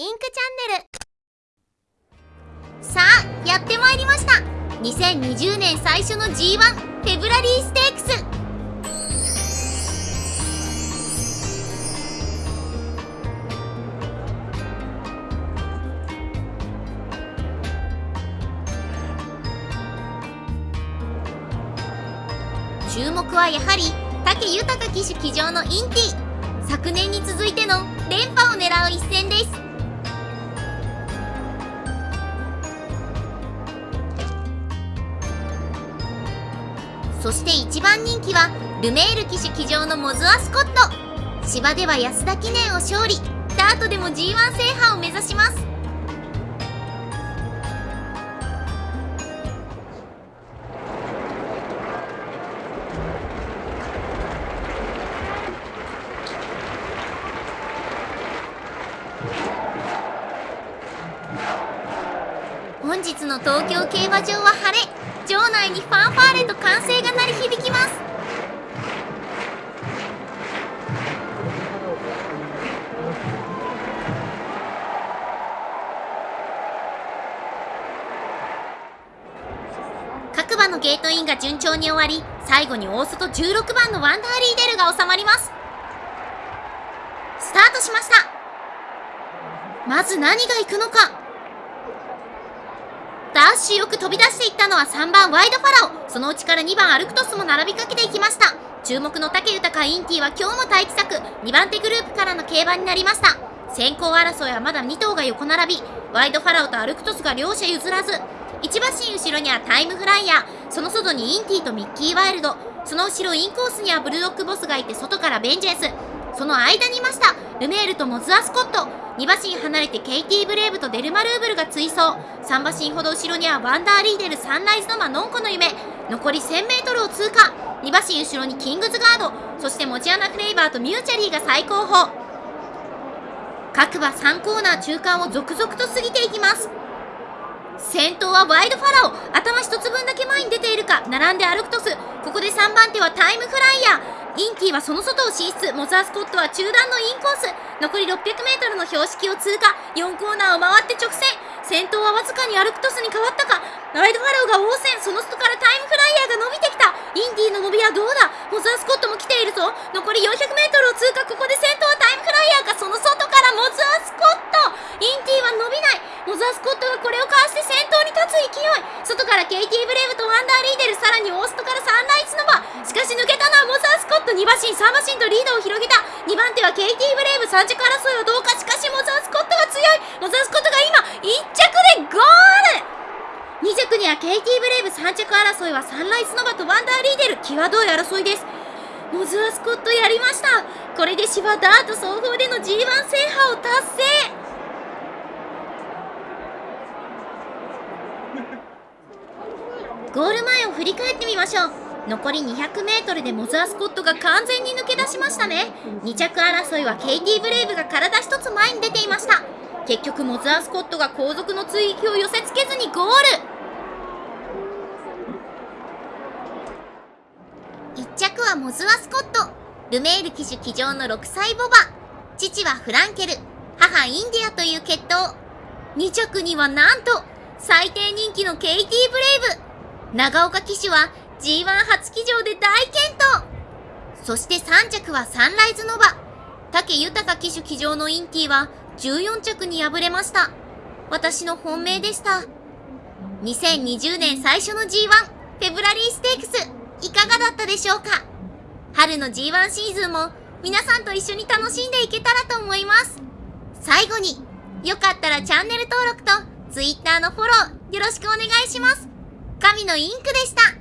インクチャンネル。さあやってまいりました。2020年最初の G1 フェブラリーステークス。注目はやはり武豊騎手騎乗のインティ。昨年に続いての連覇を狙う一戦です。そして一番人気はルメール騎手騎乗のモズアスコット。芝では安田記念を勝利。ダートでも G1 制覇を目指します。本日の東京競馬場は晴れ。場内にファンファーレ。各馬のゲートインが順調に終わり最後に大外16番のワンダーリーデルが収まります。スタートしました。まず何が行くのか。ダッシュよく飛び出していったのは3番ワイドファラオ。その内から2番アルクトスも並びかけていきました。注目の武豊インティは今日も待機策2番手グループからの競馬になりました。先行争いはまだ2頭が横並び。ワイドファラオとアルクトスが両者譲らず。一馬身後ろにはタイムフライヤー。その外にインティとミッキーワイルド。その後ろインコースにはブルドッグボスがいて外からベンジェンス。その間にいました。ルメールとモズアスコット。2馬身離れてケイティ・ブレイブとデルマルーブルが追走。3馬身ほど後ろにはワンダーリーデルサンライズノヴァノンコノユメ。残り 1000m を通過。2馬身後ろにキングズガード。そしてモジアナフレイバーとミューチャリーが最後方。各馬3コーナー中間を続々と過ぎていきます。先頭はワイドファラオ。頭一つ分だけ前に出ているか並んでアルクトスここで3番手はタイムフライヤー。インティはその外を進出。モズアスコットは中段のインコース。残り 600m の標識を通過。4コーナーを回って直線。先頭はわずかにアルクトスに変わったか。ワイドファラオが応戦。その外からタイムフライヤーが伸びてきた。インティの伸びはどうだ。モズアスコットも来ているぞ。残り 400m を通過。ここで先2馬身3馬身とリードを広げた。2番手はケイティ・ブレイブ。3着争いはどうか。しかしモズアスコットが強い。モズアスコットが今1着でゴール。2着にはケイティ・ブレイブ。3着争いはサンライズノバとワンダーリーデル。際どい争いです。モズアスコットやりました。これで芝ダート総合での G1 制覇を達成。ゴール前を振り返ってみましょう。残り 200m でモズアスコットが完全に抜け出しましたね。2着争いはケイティ・ブレイブが体一つ前に出ていました。結局モズアスコットが後続の追撃を寄せつけずにゴール。1着はモズアスコット。ルメール騎手騎乗の6歳ボバ。父はフランケル。母インディアという血統2着にはなんと最低人気のケイティ・ブレイブ。長岡騎手は G1 初騎乗で大健闘。そして3着はサンライズノバ。武豊騎手騎乗のインティは14着に敗れました。私の本命でした。2020年最初の G1 フェブラリーステークスいかがだったでしょうか？春の G1 シーズンも皆さんと一緒に楽しんでいけたらと思います。最後によかったらチャンネル登録と Twitter のフォローよろしくお願いします。神のインクでした。